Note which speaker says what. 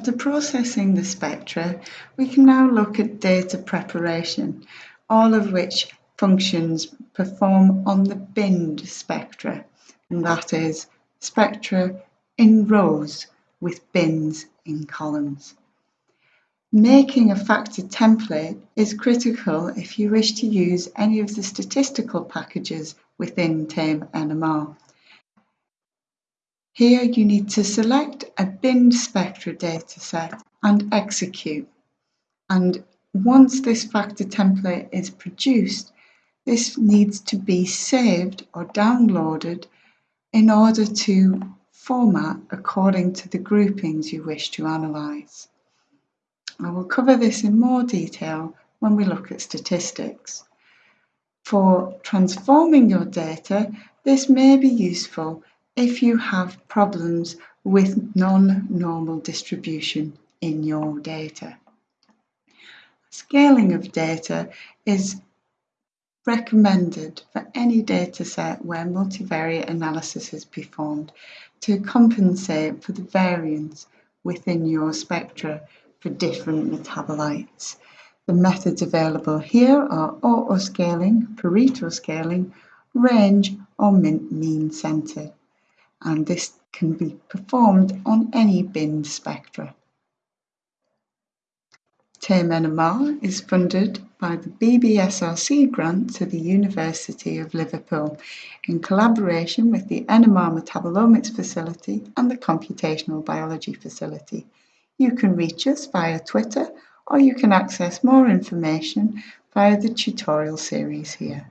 Speaker 1: After processing the spectra, we can now look at data preparation, all of which functions perform on the binned spectra, and that is spectra in rows with bins in columns. Making a factor template is critical if you wish to use any of the statistical packages within TAME NMR. Here you need to select a bin spectra dataset and execute. And once this factor template is produced, this needs to be saved or downloaded in order to format according to the groupings you wish to analyse. I will cover this in more detail when we look at statistics. For transforming your data, this may be useful if you have problems with non-normal distribution in your data. Scaling of data is recommended for any dataset where multivariate analysis is performed to compensate for the variance within your spectra for different metabolites. The methods available here are autoscaling, Pareto scaling, range or mean centered, and this can be performed on any bin spectra. TAME NMR is funded by the BBSRC grant to the University of Liverpool in collaboration with the NMR Metabolomics Facility and the Computational Biology Facility. You can reach us via Twitter or you can access more information via the tutorial series here.